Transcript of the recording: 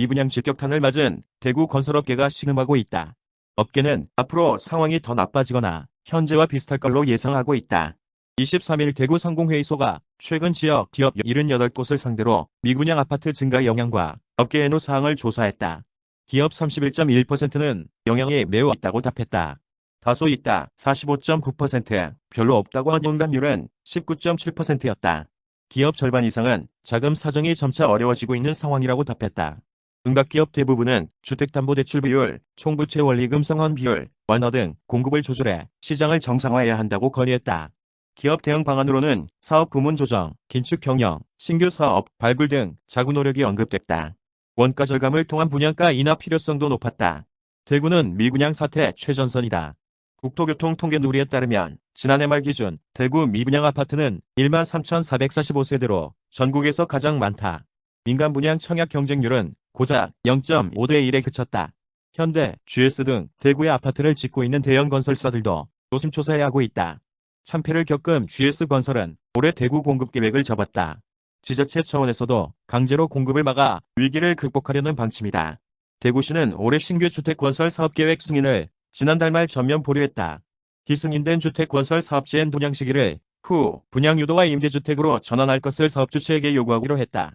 미분양 직격탄을 맞은 대구 건설업계가 신음하고 있다. 업계는 앞으로 상황이 더 나빠지거나 현재와 비슷할 걸로 예상하고 있다. 23일 대구 상공회의소가 최근 지역 기업 78곳을 상대로 미분양 아파트 증가 영향과 업계 애노 사항을 조사했다. 기업 31.1%는 영향이 매우 있다고 답했다. 다소 있다 45.9%, 별로 없다고 한 응답률은 19.7%였다. 기업 절반 이상은 자금 사정이 점차 어려워지고 있는 상황이라고 답했다. 응답기업 대부분은 주택담보대출 비율, 총부채 원리금 상환 비율, 완화 등 공급을 조절해 시장을 정상화해야 한다고 건의했다. 기업 대응 방안으로는 사업 부문 조정, 긴축 경영, 신규 사업 발굴 등 자구 노력이 언급됐다. 원가 절감을 통한 분양가 인하 필요성도 높았다. 대구는 미분양 사태 최전선이다. 국토교통 통계 누리에 따르면 지난해 말 기준 대구 미분양 아파트는 1만 3,445세대로 전국에서 가장 많다. 민간 분양 청약 경쟁률은 고작 0.5대 1에 그쳤다. 현대, GS 등 대구의 아파트를 짓고 있는 대형 건설사들도 노심초사해 하고 있다. 참패를 겪은 GS건설은 올해 대구 공급 계획을 접었다. 지자체 차원에서도 강제로 공급을 막아 위기를 극복하려는 방침이다. 대구시는 올해 신규 주택건설 사업계획 승인을 지난달 말 전면 보류했다. 기승인된 주택건설 사업지엔 분양 시기를 후 분양 유도와 임대주택으로 전환할 것을 사업주체에게 요구하기로 했다.